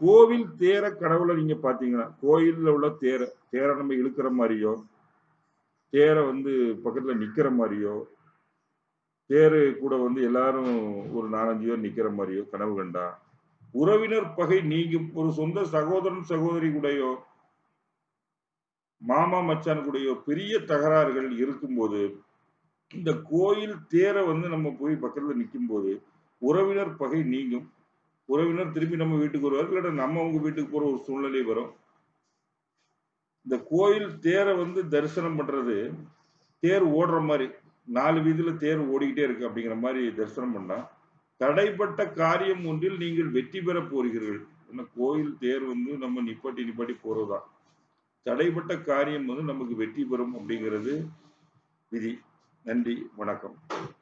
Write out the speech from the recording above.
கோவில் தேர கடவுளை நீங்க பாத்தீங்கன்னா கோயில்ல உள்ள தேர தேரை நம்ம இழுக்கிற மாதிரியோ தேரை வந்து பக்கத்துல நிக்கிற மாதிரியோ தேரு கூட வந்து எல்லாரும் ஒரு நாலஞ்சு பேர் நிக்கிற மாதிரியோ கனவு கண்டா உறவினர் பகை நீங்கும். ஒரு சொந்த சகோதரன் சகோதரி கூடயோ மாமா மச்சான் கூடயோ பெரிய தகராறுகள் இருக்கும்போது இந்த கோயில் தேரை வந்து நம்ம போய் பக்கத்துல நிற்கும் போது உறவினர் பகை நீங்கும். உறவினர் திரும்பி நம்ம வீட்டுக்கு வருவார் இல்லாட்ட நம்ம அவங்க வீட்டுக்கு போற ஒரு சூழ்நிலை வரும். இந்த கோயில் தேரை வந்து தரிசனம் பண்றது தேர் ஓடுற மாதிரி நாலு வீதியில தேர் ஓடிக்கிட்டே இருக்கு அப்படிங்கிற மாதிரி தரிசனம் பண்ணா தடைப்பட்ட காரியம் ஒன்றில் நீங்கள் வெற்றி பெற போகிறீர்கள். ஏன்னா கோயில் தேர் வந்து நம்ம நிப்பாட்டி நிப்பாட்டி போறதுதான். தடைப்பட்ட காரியம் வந்து நமக்கு வெற்றி பெறும் அப்படிங்கிறது விதி. நன்றி வணக்கம்.